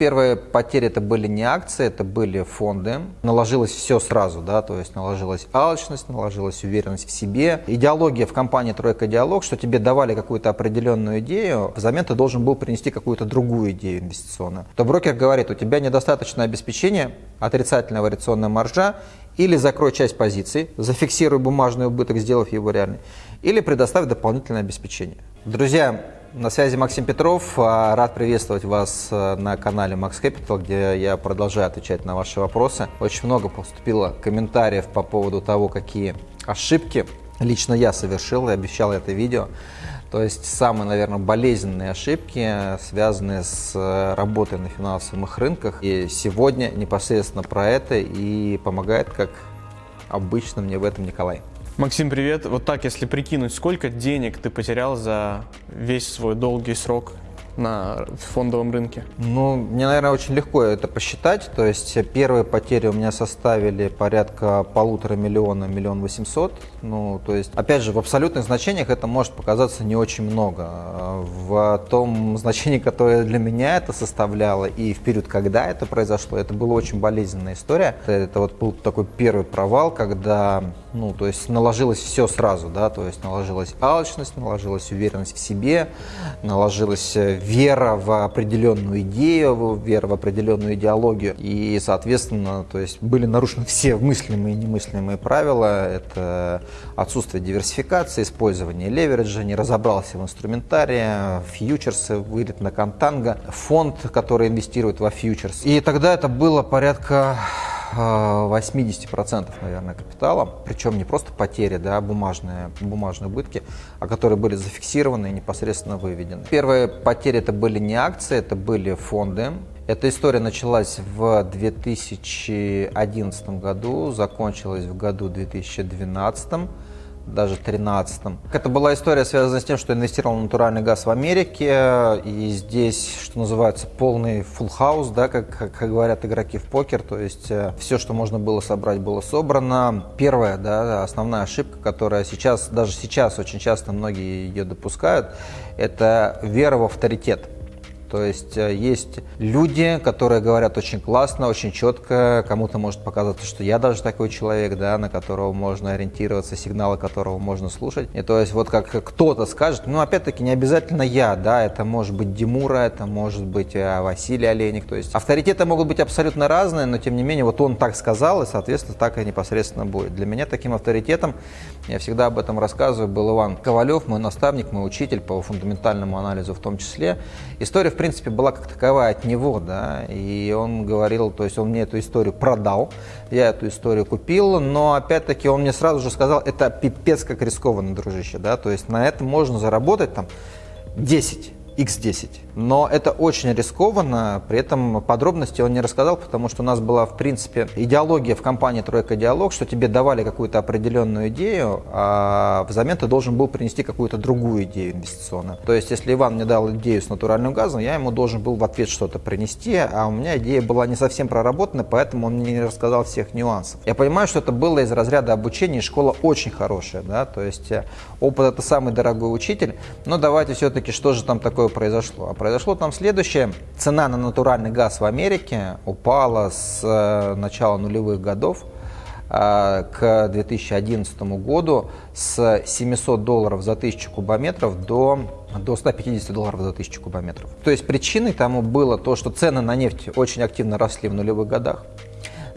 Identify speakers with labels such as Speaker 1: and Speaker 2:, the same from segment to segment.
Speaker 1: Первые потери это были не акции, это были фонды. Наложилось все сразу, да, то есть наложилась алчность, наложилась уверенность в себе. Идеология в компании «Тройка Диалог», что тебе давали какую-то определенную идею, взамен ты должен был принести какую-то другую идею инвестиционную. То брокер говорит, у тебя недостаточное обеспечение, отрицательная вариационная маржа, или закрой часть позиций, зафиксируй бумажный убыток, сделав его реальный, или предоставь дополнительное обеспечение. Друзья, на связи Максим Петров. А, рад приветствовать вас э, на канале Max Capital, где я продолжаю отвечать на ваши вопросы. Очень много поступило комментариев по поводу того, какие ошибки лично я совершил и обещал это видео. То есть самые, наверное, болезненные ошибки, связанные с э, работой на финансовых рынках. И сегодня непосредственно про это и помогает, как обычно мне в этом Николай.
Speaker 2: Максим, привет. Вот так, если прикинуть, сколько денег ты потерял за весь свой долгий срок на фондовом рынке?
Speaker 1: Ну, мне, наверное, очень легко это посчитать. То есть первые потери у меня составили порядка полутора миллиона, миллион восемьсот. Ну, то есть, опять же, в абсолютных значениях это может показаться не очень много. В том значении, которое для меня это составляло, и в период, когда это произошло, это была очень болезненная история. Это вот был такой первый провал, когда, ну, то есть наложилось все сразу, да, то есть наложилась алчность, наложилась уверенность в себе, наложилась вера в определенную идею, вера в определенную идеологию. И, соответственно, то есть были нарушены все мыслимые и немыслимые правила. Это отсутствие диверсификации, использование левериджа, не разобрался в инструментарии, фьючерсы, вылет на контанго, фонд, который инвестирует во фьючерс. И тогда это было порядка 80% наверное, капитала, причем не просто потери, да, бумажные, бумажные убытки, а которые были зафиксированы и непосредственно выведены. Первые потери это были не акции, это были фонды. Эта история началась в 2011 году, закончилась в году 2012 даже 13-м. Это была история, связанная с тем, что инвестировал в натуральный газ в Америке, и здесь, что называется, полный full house, да, как, как говорят игроки в покер, то есть э, все, что можно было собрать, было собрано. Первая, да, основная ошибка, которая сейчас, даже сейчас очень часто многие ее допускают, это вера в авторитет. То есть э, есть люди, которые говорят очень классно, очень четко, кому-то может показаться, что я даже такой человек, да, на которого можно ориентироваться, сигналы которого можно слушать. И то есть вот как кто-то скажет, ну опять-таки не обязательно я, да, это может быть Димура, это может быть э, Василий Олейник, то есть авторитеты могут быть абсолютно разные, но тем не менее вот он так сказал, и соответственно так и непосредственно будет. Для меня таким авторитетом, я всегда об этом рассказываю, был Иван Ковалев, мой наставник, мой учитель по фундаментальному анализу в том числе. История принципе, была как таковая от него, да, и он говорил, то есть он мне эту историю продал, я эту историю купил, но опять-таки он мне сразу же сказал, это пипец как рискованно, дружище, да, то есть на этом можно заработать там 10 X10. Но это очень рискованно, при этом подробности он не рассказал, потому что у нас была, в принципе, идеология в компании «Тройка Диалог», что тебе давали какую-то определенную идею, а взамен ты должен был принести какую-то другую идею инвестиционную. То есть, если Иван мне дал идею с натуральным газом, я ему должен был в ответ что-то принести, а у меня идея была не совсем проработана, поэтому он мне не рассказал всех нюансов. Я понимаю, что это было из разряда обучения, и школа очень хорошая, да, то есть э, опыт это самый дорогой учитель, но давайте все-таки, что же там такое произошло? А произошло там следующее. Цена на натуральный газ в Америке упала с э, начала нулевых годов э, к 2011 году с 700 долларов за 1000 кубометров до, до 150 долларов за 1000 кубометров. То есть причиной тому было то, что цены на нефть очень активно росли в нулевых годах.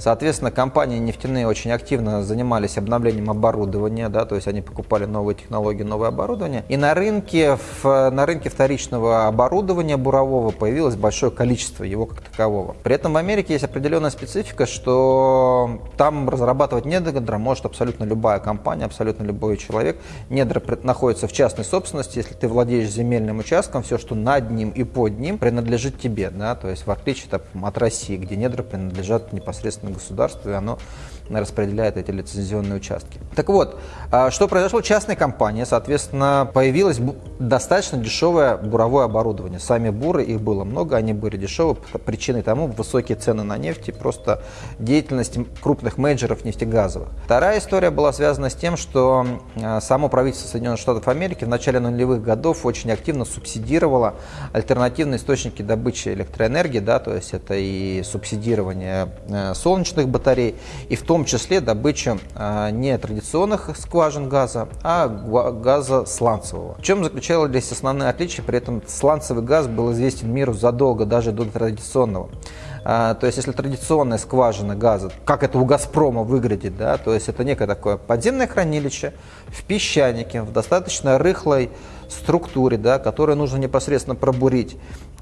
Speaker 1: Соответственно, компании нефтяные очень активно занимались обновлением оборудования, да, то есть они покупали новые технологии, новое оборудование. И на рынке, в, на рынке вторичного оборудования бурового появилось большое количество его как такового. При этом в Америке есть определенная специфика, что там разрабатывать недра может абсолютно любая компания, абсолютно любой человек. Недра находится в частной собственности, если ты владеешь земельным участком, все, что над ним и под ним, принадлежит тебе, да, то есть в отличие от России, где недра принадлежат непосредственно на государство, и оно распределяет эти лицензионные участки. Так вот, а, что произошло? Частная компания, соответственно, появилось достаточно дешевое буровое оборудование. Сами буры, их было много, они были дешевые. Причиной тому высокие цены на нефть и просто деятельность крупных менеджеров нефтегазовых. Вторая история была связана с тем, что а, само правительство Соединенных Штатов Америки в начале нулевых годов очень активно субсидировало альтернативные источники добычи электроэнергии, да, то есть это и субсидирование э, солнечных батарей, и в том числе добыча а, не традиционных скважин газа, а газа сланцевого. В чем заключалось основное отличие? При этом сланцевый газ был известен миру задолго даже до традиционного. А, то есть, если традиционная скважина газа, как это у «Газпрома» выглядит, да, то есть это некое такое подземное хранилище в песчанике, в достаточно рыхлой структуре, да, которое нужно непосредственно пробурить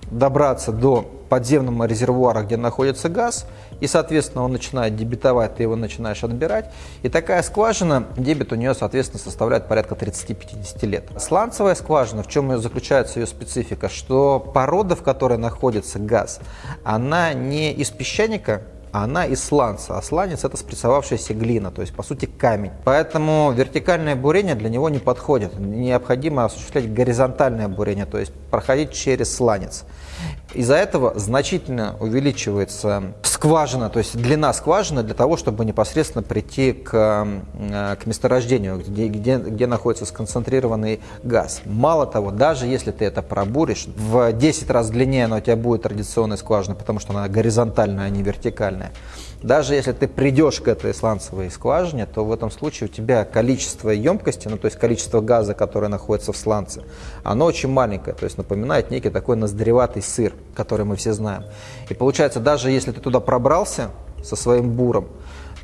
Speaker 1: добраться до подземного резервуара, где находится газ, и, соответственно, он начинает дебитовать, ты его начинаешь отбирать. И такая скважина, дебет у нее, соответственно, составляет порядка 30-50 лет. Сланцевая скважина, в чем заключается ее специфика, что порода, в которой находится газ, она не из песчаника, она из сланца, а сланец это спрессовавшаяся глина, то есть по сути камень. Поэтому вертикальное бурение для него не подходит. Необходимо осуществлять горизонтальное бурение, то есть проходить через сланец. Из-за этого значительно увеличивается скважина, то есть длина скважины для того, чтобы непосредственно прийти к, э, к месторождению, где, где, где находится сконцентрированный газ. Мало того, даже если ты это пробуришь, в 10 раз длиннее она у тебя будет традиционная скважина, потому что она горизонтальная, а не вертикальная. Даже если ты придешь к этой сланцевой скважине, то в этом случае у тебя количество емкости, ну то есть количество газа, которое находится в сланце, оно очень маленькое, то есть напоминает некий такой ноздреватый сыр, который мы все знаем. И получается, даже если ты туда пробрался со своим буром,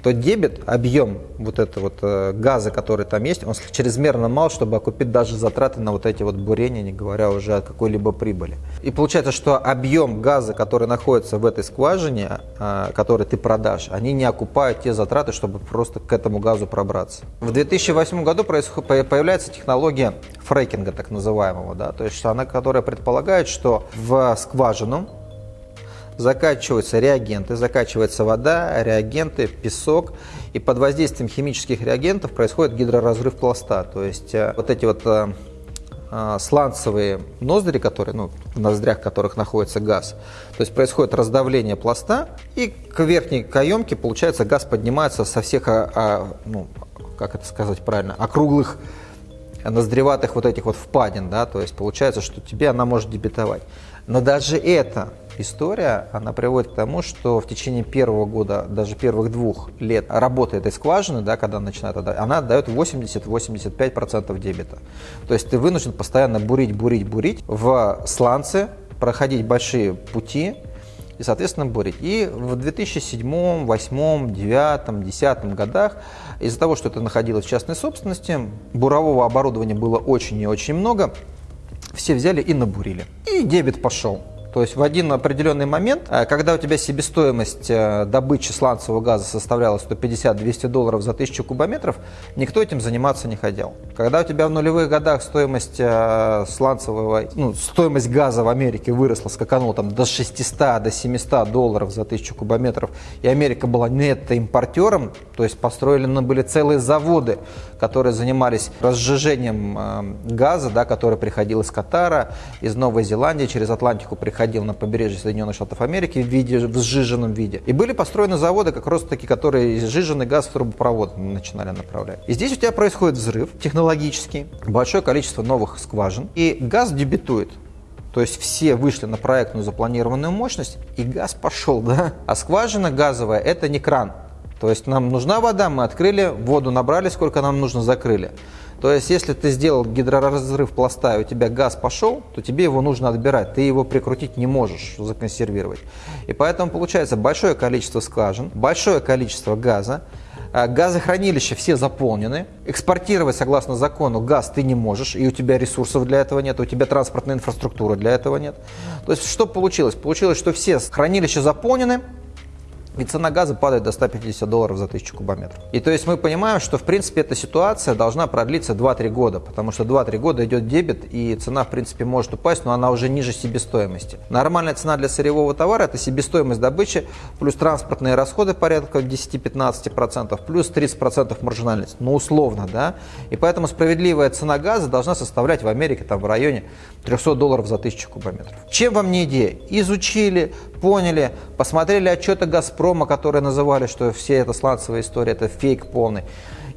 Speaker 1: то дебет, объем вот этого вот э, газа, который там есть, он чрезмерно мал, чтобы окупить даже затраты на вот эти вот бурения, не говоря уже о какой-либо прибыли. И получается, что объем газа, который находится в этой скважине, э, который ты продашь, они не окупают те затраты, чтобы просто к этому газу пробраться. В 2008 году появляется технология фрекинга, так называемого, да, то есть она, которая предполагает, что в скважину закачиваются реагенты, закачивается вода, реагенты, песок, и под воздействием химических реагентов происходит гидроразрыв пласта. То есть э, вот эти вот э, э, сланцевые ноздри, которые, ну, в ноздрях которых находится газ, то есть происходит раздавление пласта, и к верхней каемке, получается, газ поднимается со всех, а, а, ну, как это сказать правильно, округлых ноздреватых вот этих вот впадин, да, то есть получается, что тебе она может дебетовать. Но даже эта история, она приводит к тому, что в течение первого года, даже первых двух лет работы этой скважины, да, когда она начинает она дает 80-85% дебета. То есть ты вынужден постоянно бурить, бурить, бурить в сланце, проходить большие пути, и, соответственно, бурить. И в 2007, 2008, 2009, 2010 годах из-за того, что это находилось в частной собственности, бурового оборудования было очень и очень много, все взяли и набурили. И дебет пошел. То есть в один определенный момент, э, когда у тебя себестоимость э, добычи сланцевого газа составляла 150-200 долларов за 1000 кубометров, никто этим заниматься не хотел. Когда у тебя в нулевых годах стоимость э, сланцевого, ну, стоимость газа в Америке выросла, скаканула там до 600, до 700 долларов за 1000 кубометров, и Америка была нетто-импортером, то есть построены были целые заводы, которые занимались разжижением газа, да, который приходил из Катара, из Новой Зеландии, через Атлантику приходил проходил на побережье Соединенных Штатов Америки в, виде, в сжиженном виде. И были построены заводы, как раз таки, которые сжиженный газ в трубопровод начинали направлять. И здесь у тебя происходит взрыв технологический, большое количество новых скважин, и газ дебютует. То есть все вышли на проектную запланированную мощность, и газ пошел, да? А скважина газовая – это не кран. То есть нам нужна вода, мы открыли, воду набрали, сколько нам нужно, закрыли. То есть, если ты сделал гидроразрыв пласта, и у тебя газ пошел, то тебе его нужно отбирать. Ты его прикрутить не можешь, законсервировать. И поэтому получается большое количество скважин, большое количество газа, а, Газохранилища все заполнены. Экспортировать, согласно закону, газ ты не можешь, и у тебя ресурсов для этого нет, у тебя транспортной инфраструктуры для этого нет. То есть, что получилось? Получилось, что все хранилища заполнены, и цена газа падает до 150 долларов за 1000 кубометров. И то есть мы понимаем, что в принципе эта ситуация должна продлиться 2-3 года, потому что 2-3 года идет дебет, и цена в принципе может упасть, но она уже ниже себестоимости. Нормальная цена для сырьевого товара – это себестоимость добычи плюс транспортные расходы порядка 10-15%, плюс 30% маржинальность, ну условно, да. И поэтому справедливая цена газа должна составлять в Америке там в районе 300 долларов за 1000 кубометров. Чем вам не идея? Изучили, поняли, посмотрели отчеты «Газпрома», которые называли, что все это сланцевая история, это фейк полный.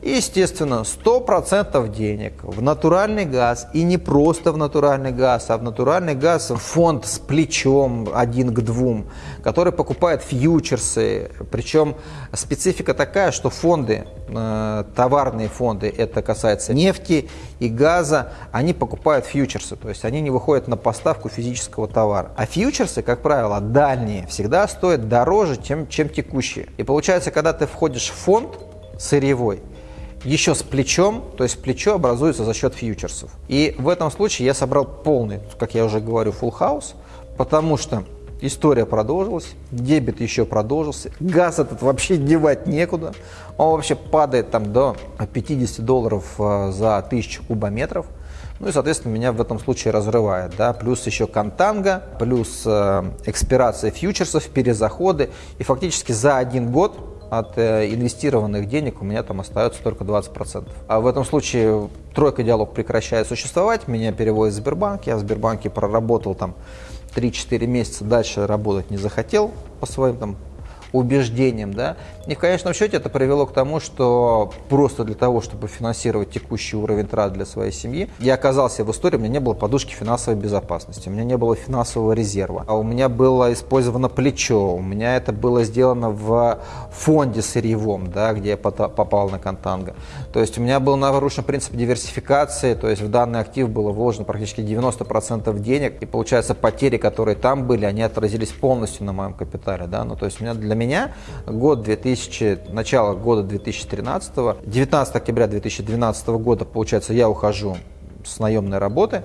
Speaker 1: И, естественно, 100% денег в натуральный газ, и не просто в натуральный газ, а в натуральный газ фонд с плечом один к двум, который покупает фьючерсы. Причем специфика такая, что фонды, э, товарные фонды, это касается нефти и газа, они покупают фьючерсы, то есть они не выходят на поставку физического товара. А фьючерсы, как правило, дальние, всегда стоят дороже, чем, чем текущие. И получается, когда ты входишь в фонд сырьевой, еще с плечом, то есть плечо образуется за счет фьючерсов. И в этом случае я собрал полный, как я уже говорю, full house, потому что история продолжилась, дебет еще продолжился, газ этот вообще девать некуда, он вообще падает там до 50 долларов э, за 1000 кубометров, ну и, соответственно, меня в этом случае разрывает, да, плюс еще контанга, плюс э, экспирация фьючерсов, перезаходы, и фактически за один год от э, инвестированных денег у меня там остается только 20%. А в этом случае тройка диалог прекращает существовать, меня переводят в Сбербанк, я в Сбербанке проработал там 3-4 месяца, дальше работать не захотел по своим там убеждением, да. И в конечном счете это привело к тому, что просто для того, чтобы финансировать текущий уровень трат для своей семьи, я оказался в истории, у меня не было подушки финансовой безопасности, у меня не было финансового резерва, а у меня было использовано плечо, у меня это было сделано в фонде сырьевом, да, где я попал на контанго. То есть у меня был нарушен принцип диверсификации, то есть в данный актив было вложено практически 90% денег, и получается потери, которые там были, они отразились полностью на моем капитале, да, ну то есть у меня для меня. Год 2000, начало года 2013, 19 октября 2012 года, получается, я ухожу с наемной работы,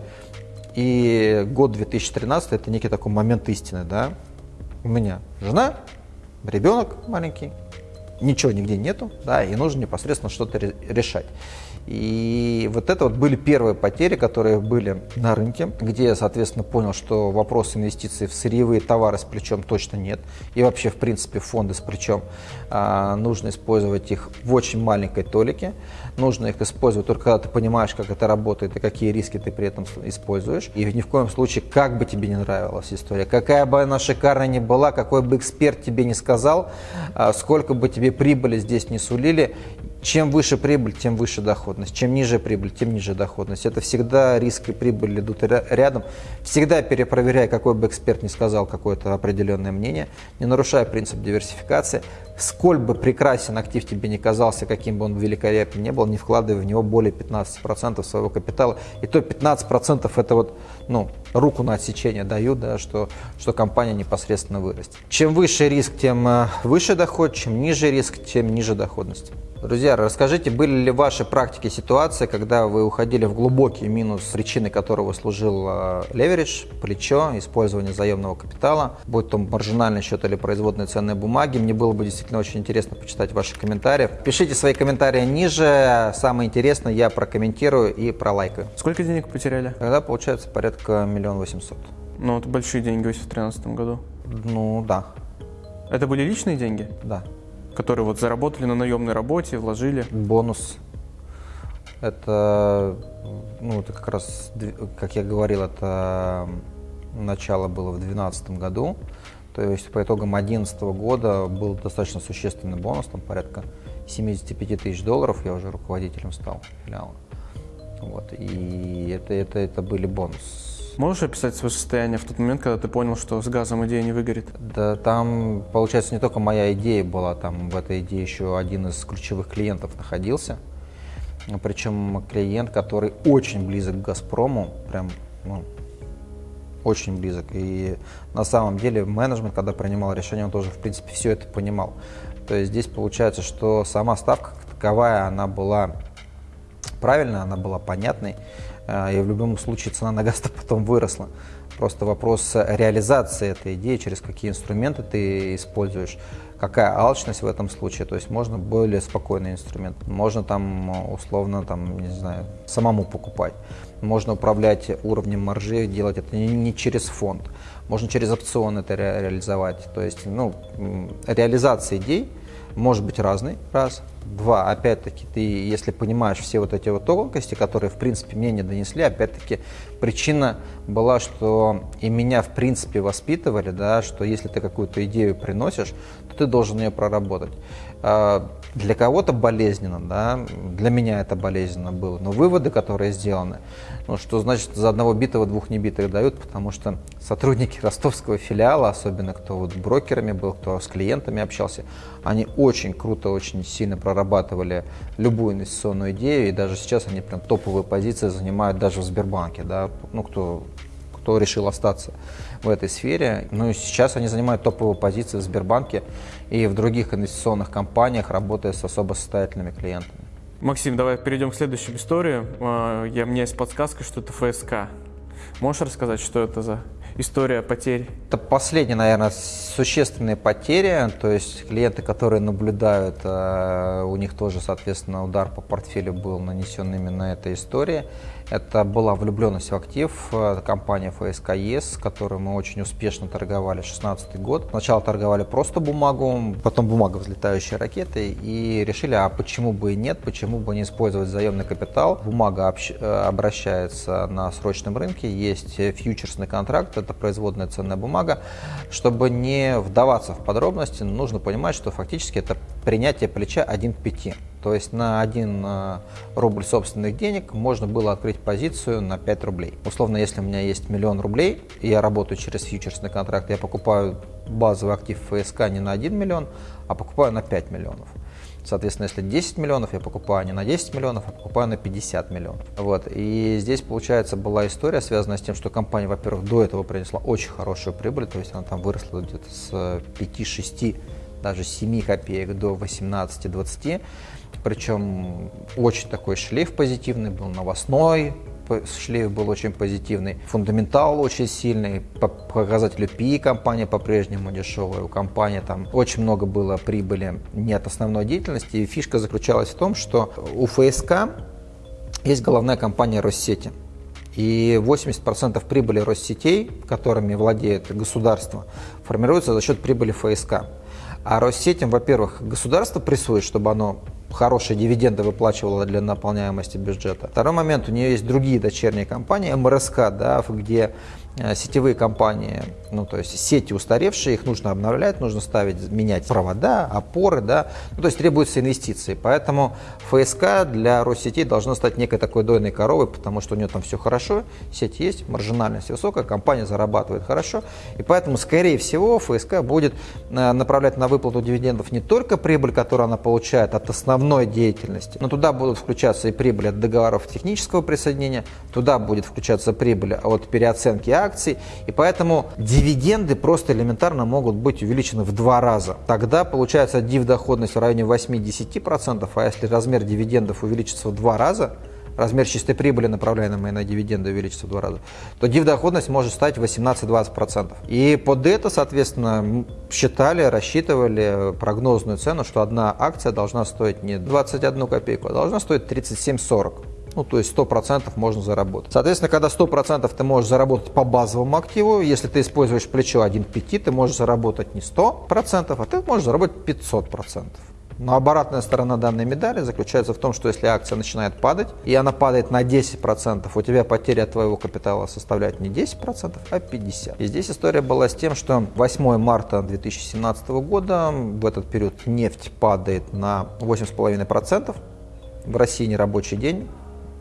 Speaker 1: и год 2013 это некий такой момент истины, да, у меня жена, ребенок маленький, ничего нигде нету, да, и нужно непосредственно что-то решать. И вот это вот были первые потери, которые были на рынке, где я, соответственно, понял, что вопрос инвестиций в сырьевые товары с плечом точно нет. И вообще, в принципе, фонды с плечом а, нужно использовать их в очень маленькой толике. Нужно их использовать только когда ты понимаешь, как это работает и какие риски ты при этом используешь. И ни в коем случае, как бы тебе не нравилась история, какая бы она шикарная ни была, какой бы эксперт тебе не сказал, а, сколько бы тебе прибыли здесь не сулили, чем выше прибыль, тем выше доходность. Чем ниже прибыль, тем ниже доходность. Это всегда риск и прибыль идут рядом. Всегда перепроверяй, какой бы эксперт не сказал какое-то определенное мнение, не нарушая принцип диверсификации. Сколь бы прекрасен актив тебе не казался, каким бы он великолепен не был, не вкладывай в него более 15% своего капитала. И то 15% это вот, ну, руку на отсечение дают, да, что, что компания непосредственно вырастет. Чем выше риск, тем э, выше доход, чем ниже риск, тем ниже доходность. Друзья, расскажите, были ли в вашей практике ситуации, когда вы уходили в глубокий минус, причиной которого служил э, леверидж, плечо, использование заемного капитала, будь то маржинальный счет или производные ценные бумаги. Мне было бы действительно очень интересно почитать ваши комментарии. Пишите свои комментарии ниже. Самое интересное я прокомментирую и пролайкаю.
Speaker 2: Сколько денег потеряли?
Speaker 1: Тогда получается порядка миллион восемьсот.
Speaker 2: Ну, это большие деньги в 2013 году.
Speaker 1: Ну, да.
Speaker 2: Это были личные деньги?
Speaker 1: Да
Speaker 2: которые вот заработали на наемной работе, вложили?
Speaker 1: Бонус. Это, ну, это как раз, как я говорил, это начало было в 2012 году. То есть по итогам 2011 года был достаточно существенный бонус, там порядка 75 тысяч долларов, я уже руководителем стал филиала. Вот, и это, это, это были бонусы
Speaker 2: Можешь описать свое состояние в тот момент, когда ты понял, что с газом идея не выгорит?
Speaker 1: Да, там, получается, не только моя идея была, там в этой идее еще один из ключевых клиентов находился. Причем клиент, который очень близок к «Газпрому», прям, ну, очень близок. И на самом деле менеджмент, когда принимал решение, он тоже, в принципе, все это понимал. То есть здесь получается, что сама ставка таковая, она была правильная, она была понятной. А, и в любом случае цена на газ потом выросла. Просто вопрос реализации этой идеи, через какие инструменты ты используешь, какая алчность в этом случае. То есть можно более спокойный инструмент. Можно там условно, там, не знаю, самому покупать. Можно управлять уровнем маржи, делать это не через фонд. Можно через опцион это ре реализовать. То есть ну, реализация идей может быть разной, раз. Два, опять-таки, ты, если понимаешь все вот эти вот тонкости, которые, в принципе, мне не донесли, опять-таки, причина была, что и меня, в принципе, воспитывали, да, что если ты какую-то идею приносишь, то ты должен ее проработать. Для кого-то болезненно, да, для меня это болезненно было, но выводы, которые сделаны, ну, что значит за одного битого двух небитых дают, потому что сотрудники ростовского филиала, особенно кто вот брокерами был, кто с клиентами общался, они очень круто, очень сильно прорабатывали любую инвестиционную идею, и даже сейчас они прям топовые позиции занимают даже в Сбербанке, да, ну, кто, кто решил остаться в этой сфере. Ну и сейчас они занимают топовые позиции в Сбербанке и в других инвестиционных компаниях, работая с особо состоятельными клиентами.
Speaker 2: Максим, давай перейдем к следующей истории. А, я, у меня есть подсказка, что это ФСК. Можешь рассказать, что это за история потерь?
Speaker 1: Это последние, наверное, существенные потери. То есть клиенты, которые наблюдают, а, у них тоже, соответственно, удар по портфелю был нанесен именно этой истории. Это была влюбленность в актив, компания ФСКС, с которой мы очень успешно торговали 2016 год. Сначала торговали просто бумагу, потом бумага взлетающие ракеты и решили, а почему бы и нет, почему бы не использовать заемный капитал. Бумага э, обращается на срочном рынке, есть фьючерсный контракт, это производная ценная бумага. Чтобы не вдаваться в подробности, нужно понимать, что фактически это принятие плеча 1 к 5. То есть на 1 э, рубль собственных денег можно было открыть позицию на 5 рублей. Условно, если у меня есть миллион рублей, и я работаю через фьючерсный контракт, я покупаю базовый актив ФСК не на 1 миллион, а покупаю на 5 миллионов. Соответственно, если 10 миллионов, я покупаю не на 10 миллионов, а покупаю на 50 миллионов. Вот. И здесь, получается, была история, связанная с тем, что компания, во-первых, до этого принесла очень хорошую прибыль, то есть она там выросла где-то с 5-6, даже 7 копеек до 18-20. Причем очень такой шлейф позитивный был, новостной, шлейф был очень позитивный, фундаментал очень сильный, по показателю PI компания по-прежнему дешевая, у компании там очень много было прибыли не от основной деятельности, и фишка заключалась в том, что у ФСК есть головная компания Россети, и 80% прибыли Россетей, которыми владеет государство, формируется за счет прибыли ФСК. А Россетям, во-первых, государство прессует, чтобы оно хорошие дивиденды выплачивала для наполняемости бюджета. Второй момент, у нее есть другие дочерние компании, МРСК, да, где сетевые компании, ну то есть сети устаревшие, их нужно обновлять, нужно ставить, менять провода, опоры, да, ну, то есть требуются инвестиции. Поэтому ФСК для Россетей должна стать некой такой дойной коровой, потому что у нее там все хорошо, сеть есть, маржинальность высокая, компания зарабатывает хорошо, и поэтому, скорее всего, ФСК будет э, направлять на выплату дивидендов не только прибыль, которую она получает от основной деятельности, но туда будут включаться и прибыль от договоров технического присоединения, туда будет включаться прибыль от переоценки акций, и поэтому дивиденды просто элементарно могут быть увеличены в два раза. Тогда получается див-доходность в районе 8-10%, а если размер дивидендов увеличится в два раза, размер чистой прибыли, направляемой на дивиденды, увеличится в два раза, то див-доходность может стать 18-20%. И под это, соответственно, считали, рассчитывали прогнозную цену, что одна акция должна стоить не 21 копейку, а должна стоить 37-40. Ну, то есть 100% можно заработать. Соответственно, когда 100% ты можешь заработать по базовому активу, если ты используешь плечо 1 к 5, ты можешь заработать не 100%, а ты можешь заработать 500%. Но обратная сторона данной медали заключается в том, что если акция начинает падать, и она падает на 10%, у тебя потеря твоего капитала составляет не 10%, а 50%. И здесь история была с тем, что 8 марта 2017 года, в этот период нефть падает на 8,5%, в России нерабочий день,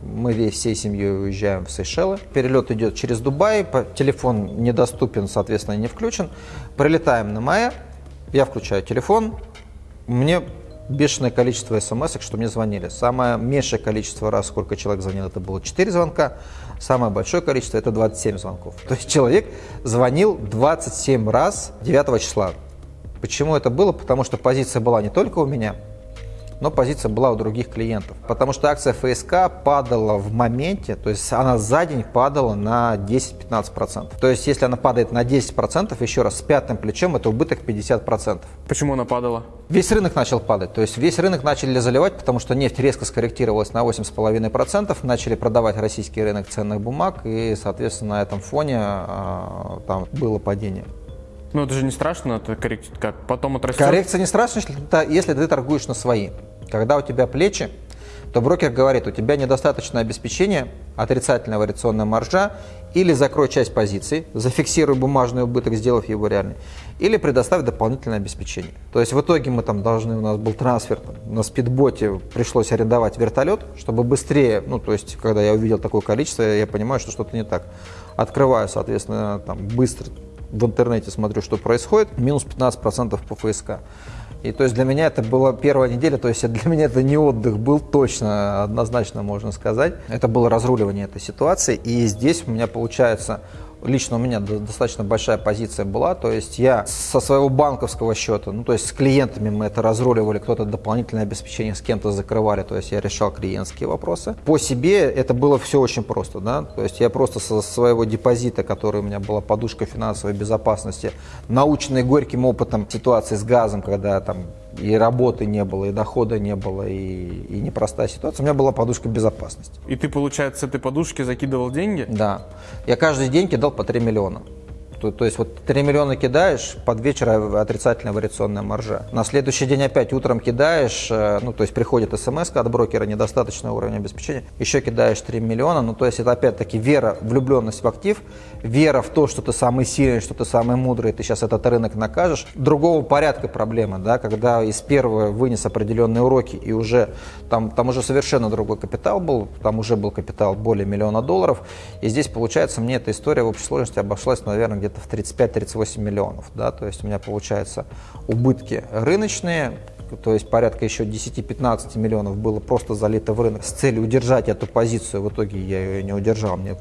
Speaker 1: мы весь всей семьей уезжаем в Сейшелы. Перелет идет через Дубай, телефон недоступен, соответственно, не включен. Прилетаем на Майя, я включаю телефон, мне бешеное количество смс, что мне звонили. Самое меньшее количество раз, сколько человек звонил, это было 4 звонка. Самое большое количество это 27 звонков. То есть человек звонил 27 раз 9 числа. Почему это было? Потому что позиция была не только у меня, но позиция была у других клиентов. Потому что акция ФСК падала в моменте, то есть она за день падала на 10-15%. То есть если она падает на 10%, еще раз, с пятым плечом это убыток 50%.
Speaker 2: Почему она падала?
Speaker 1: Весь рынок начал падать, то есть весь рынок начали заливать, потому что нефть резко скорректировалась на 8,5%, начали продавать российский рынок ценных бумаг, и, соответственно, на этом фоне а, там было падение.
Speaker 2: Ну, это же не страшно, это коррекция, как потом отрастет.
Speaker 1: Коррекция не страшна, если ты, если ты торгуешь на свои. Когда у тебя плечи, то брокер говорит, у тебя недостаточно обеспечения, отрицательная вариационная маржа, или закрой часть позиций, зафиксируй бумажный убыток, сделав его реальный, или предоставь дополнительное обеспечение. То есть в итоге мы там должны, у нас был трансфер, там, на спидботе пришлось арендовать вертолет, чтобы быстрее, ну то есть когда я увидел такое количество, я понимаю, что что-то не так. Открываю, соответственно, там быстро в интернете смотрю, что происходит, минус 15% по ФСК. И то есть для меня это была первая неделя, то есть для меня это не отдых был точно, однозначно можно сказать. Это было разруливание этой ситуации. И здесь у меня получается лично у меня достаточно большая позиция была, то есть я со своего банковского счета, ну то есть с клиентами мы это разруливали, кто-то дополнительное обеспечение с кем-то закрывали, то есть я решал клиентские вопросы. По себе это было все очень просто, да, то есть я просто со своего депозита, который у меня была подушка финансовой безопасности, наученный горьким опытом ситуации с газом, когда там и работы не было, и дохода не было, и, и непростая ситуация. У меня была подушка безопасности.
Speaker 2: И ты, получается, с этой подушки закидывал деньги?
Speaker 1: Да. Я каждый день кидал по 3 миллиона. То, то есть вот 3 миллиона кидаешь, под вечер отрицательная вариационная маржа. На следующий день опять утром кидаешь, э, ну то есть приходит смс от брокера, недостаточный уровень обеспечения, еще кидаешь 3 миллиона, ну то есть это опять-таки вера, влюбленность в актив, вера в то, что ты самый сильный, что ты самый мудрый, ты сейчас этот рынок накажешь. Другого порядка проблема, да, когда из первого вынес определенные уроки и уже там, там уже совершенно другой капитал был, там уже был капитал более миллиона долларов, и здесь получается мне эта история в общей сложности обошлась, наверное, где-то где-то в 35-38 миллионов. Да? То есть у меня получается убытки рыночные, то есть порядка еще 10-15 миллионов было просто залито в рынок с целью удержать эту позицию. В итоге я ее не удержал. Мне,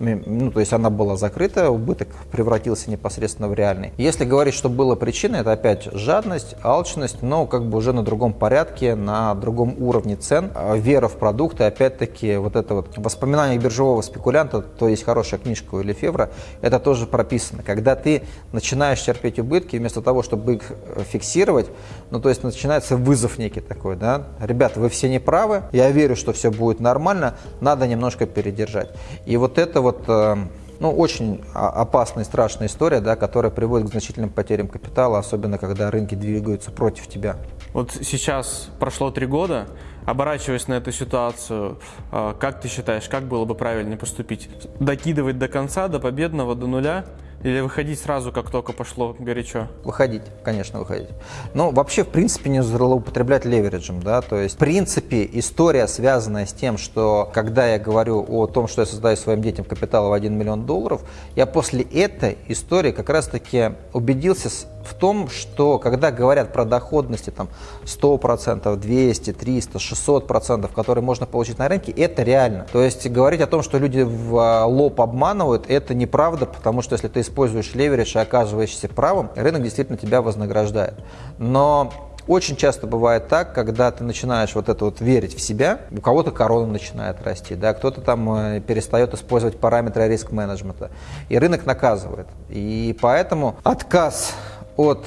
Speaker 1: ну, то есть она была закрыта, убыток превратился непосредственно в реальный. Если говорить, что было причиной, это опять жадность, алчность, но как бы уже на другом порядке, на другом уровне цен, а вера в продукты, опять-таки вот это вот воспоминание биржевого спекулянта, то есть хорошая книжка у Лефевра, это тоже прописано. Когда ты начинаешь терпеть убытки, вместо того, чтобы их э, фиксировать, ну то есть начинается вызов некий такой, да, ребята, вы все не правы, я верю, что все будет нормально, надо немножко передержать. И вот это вот вот э, ну, очень опасная и страшная история, да, которая приводит к значительным потерям капитала, особенно когда рынки двигаются против тебя.
Speaker 2: Вот сейчас прошло три года, оборачиваясь на эту ситуацию, э, как ты считаешь, как было бы правильно поступить? Докидывать до конца, до победного, до нуля – или выходить сразу, как только пошло горячо?
Speaker 1: Выходить, конечно, выходить. Но вообще, в принципе, не злоупотреблять левериджем, да, то есть, в принципе, история, связанная с тем, что, когда я говорю о том, что я создаю своим детям капитал в 1 миллион долларов, я после этой истории как раз-таки убедился в том, что когда говорят про доходности там 100%, 200, 300, 600%, которые можно получить на рынке, это реально. То есть говорить о том, что люди в а, лоб обманывают, это неправда, потому что если ты используешь леверидж и оказываешься правым, рынок действительно тебя вознаграждает. Но очень часто бывает так, когда ты начинаешь вот это вот верить в себя, у кого-то корона начинает расти, да, кто-то там э, перестает использовать параметры риск-менеджмента, и рынок наказывает. И поэтому отказ от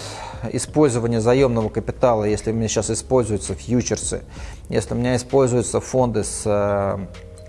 Speaker 1: использования заемного капитала, если у меня сейчас используются фьючерсы, если у меня используются фонды с э,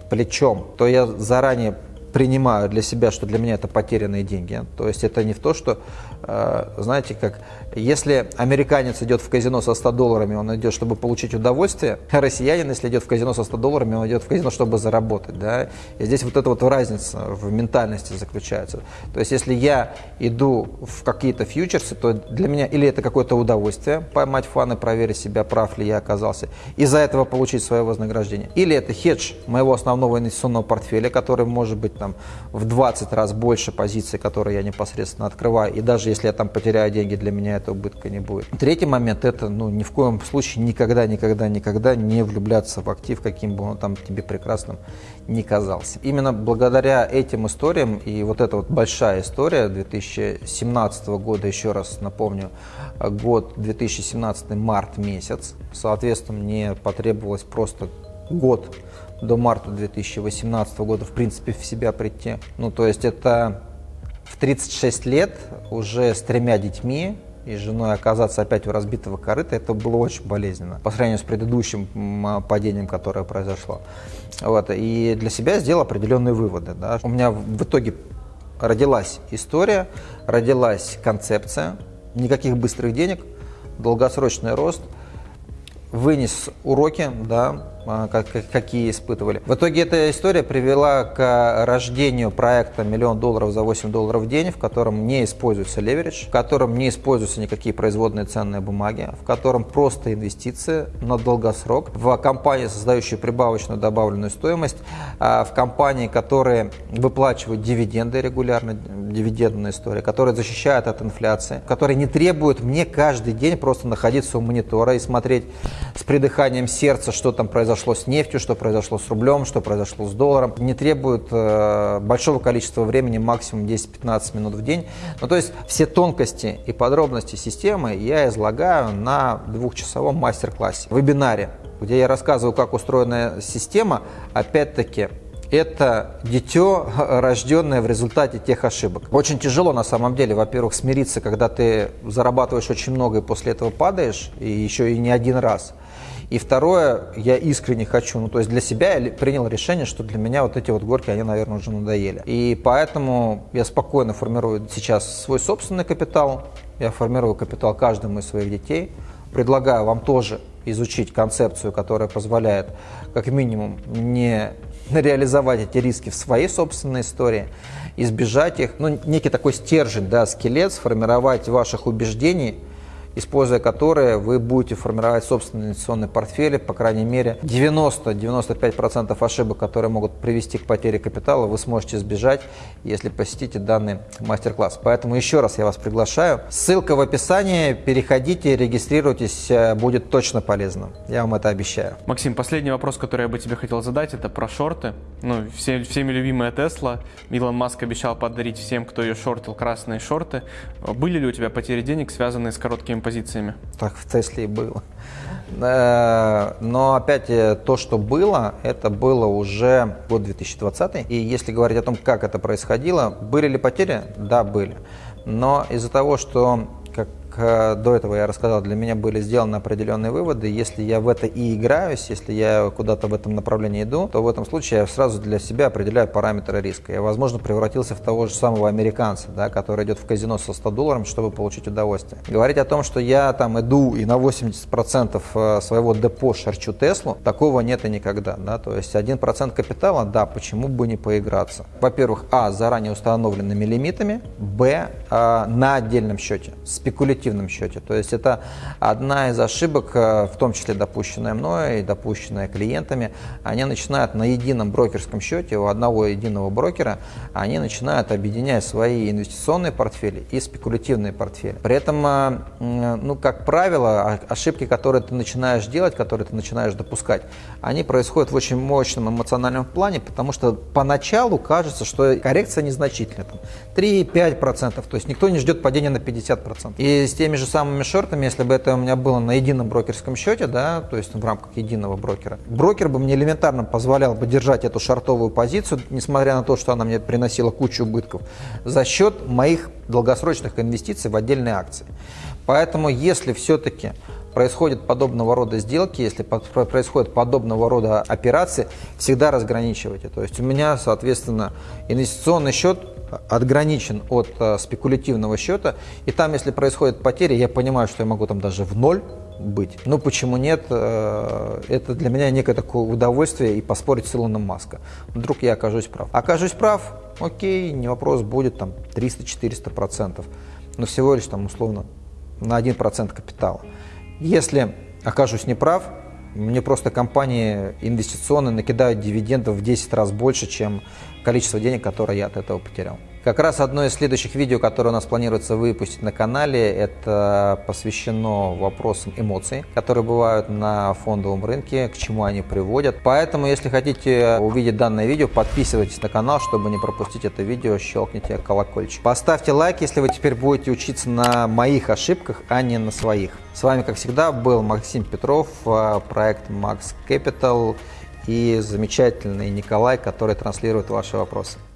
Speaker 1: плечом, то я заранее принимаю для себя, что для меня это потерянные деньги. То есть это не в то, что, э, знаете, как если американец идет в казино со 100 долларами, он идет, чтобы получить удовольствие, а россиянин, если идет в казино со 100 долларами, он идет в казино, чтобы заработать. Да? И здесь вот эта вот разница в ментальности заключается. То есть если я иду в какие-то фьючерсы, то для меня или это какое-то удовольствие, поймать фан и проверить себя, прав ли я оказался, из-за этого получить свое вознаграждение. Или это хедж моего основного инвестиционного портфеля, который может быть там в 20 раз больше позиций, которые я непосредственно открываю, и даже если я там потеряю деньги, для меня это убытка не будет. Третий момент – это ну, ни в коем случае никогда, никогда, никогда не влюбляться в актив, каким бы он там тебе прекрасным не казался. Именно благодаря этим историям, и вот эта вот большая история 2017 года, еще раз напомню, год 2017 март месяц, соответственно, мне потребовалось просто год до марта 2018 года, в принципе, в себя прийти. Ну, то есть это в 36 лет уже с тремя детьми и женой оказаться опять у разбитого корыта, это было очень болезненно по сравнению с предыдущим падением, которое произошло. Вот. И для себя сделал определенные выводы. Да. У меня в итоге родилась история, родилась концепция, никаких быстрых денег, долгосрочный рост, вынес уроки, да, а, какие испытывали. В итоге эта история привела к рождению проекта «Миллион долларов за 8 долларов в день», в котором не используется леверидж, в котором не используются никакие производные ценные бумаги, в котором просто инвестиции на долгосрок, в компании, создающие прибавочную добавленную стоимость, а, в компании, которые выплачивают дивиденды регулярно, дивидендная история, которые защищают от инфляции, которые не требуют мне каждый день просто находиться у монитора и смотреть с придыханием сердца, что там произошло произошло с нефтью, что произошло с рублем, что произошло с долларом. Не требует э, большого количества времени, максимум 10-15 минут в день. Ну, то есть все тонкости и подробности системы я излагаю на двухчасовом мастер-классе, вебинаре, где я рассказываю, как устроена система, опять-таки, это дитё, рожденное в результате тех ошибок. Очень тяжело на самом деле, во-первых, смириться, когда ты зарабатываешь очень много и после этого падаешь, и еще и не один раз. И второе, я искренне хочу, ну то есть для себя я принял решение, что для меня вот эти вот горки, они, наверное, уже надоели. И поэтому я спокойно формирую сейчас свой собственный капитал, я формирую капитал каждому из своих детей, предлагаю вам тоже изучить концепцию, которая позволяет как минимум не реализовать эти риски в своей собственной истории, избежать их, ну, некий такой стержень, да, скелет, сформировать ваших убеждений – используя которые вы будете формировать собственные инвестиционные портфели, по крайней мере 90-95% ошибок, которые могут привести к потере капитала, вы сможете избежать, если посетите данный мастер-класс. Поэтому еще раз я вас приглашаю. Ссылка в описании, переходите, регистрируйтесь, э, будет точно полезно. Я вам это обещаю.
Speaker 2: Максим, последний вопрос, который я бы тебе хотел задать, это про шорты. Ну, все, всеми любимая Тесла. Илон Маск обещал подарить всем, кто ее шортил, красные шорты. Были ли у тебя потери денег, связанные с короткими позициями.
Speaker 1: Так в Тесле и было. Э, но опять э, то, что было, это было уже год 2020. И если говорить о том, как это происходило, были ли потери? Да, были. Но из-за того, что Э, до этого я рассказал, для меня были сделаны определенные выводы. Если я в это и играюсь, если я куда-то в этом направлении иду, то в этом случае я сразу для себя определяю параметры риска. Я, возможно, превратился в того же самого американца, да, который идет в казино со 100 долларами, чтобы получить удовольствие. Говорить о том, что я там иду и на 80% э, своего депо шарчу Теслу, такого нет и никогда. Да? То есть 1% капитала, да, почему бы не поиграться? Во-первых, а, заранее установленными лимитами, б, а, на отдельном счете, спекулятивно эффективном счете. То есть это одна из ошибок, э, в том числе допущенная мной и допущенная клиентами. Они начинают на едином брокерском счете у одного единого брокера, они начинают объединять свои инвестиционные портфели и спекулятивные портфели. При этом, э, ну, как правило, ошибки, которые ты начинаешь делать, которые ты начинаешь допускать, они происходят в очень мощном эмоциональном плане, потому что поначалу кажется, что коррекция незначительная, 3-5%, то есть никто не ждет падения на 50%. И с теми же самыми шортами, если бы это у меня было на едином брокерском счете, да, то есть в рамках единого брокера, брокер бы мне элементарно позволял бы держать эту шортовую позицию, несмотря на то, что она мне приносила кучу убытков, за счет моих долгосрочных инвестиций в отдельные акции. Поэтому, если все-таки происходят подобного рода сделки, если происходят подобного рода операции, всегда разграничивайте. То есть у меня, соответственно, инвестиционный счет отграничен от э, спекулятивного счета, и там, если происходят потери, я понимаю, что я могу там даже в ноль быть. Но почему нет? Э, это для меня некое такое удовольствие и поспорить с Илоном Маска. Вдруг я окажусь прав. Окажусь прав, окей, не вопрос, будет там 300-400 процентов, но всего лишь там условно на 1% капитала. Если окажусь неправ, Мне просто компании инвестиционные накидают дивидендов в 10 раз больше, чем количество денег, которое я от этого потерял. Как раз одно из следующих видео, которое у нас планируется выпустить на канале, это посвящено вопросам эмоций, которые бывают на фондовом рынке, к чему они приводят. Поэтому, если хотите увидеть данное видео, подписывайтесь на канал, чтобы не пропустить это видео, щелкните колокольчик. Поставьте лайк, если вы теперь будете учиться на моих ошибках, а не на своих. С вами, как всегда, был Максим Петров, э, проект Max Capital и замечательный Николай, который транслирует ваши вопросы.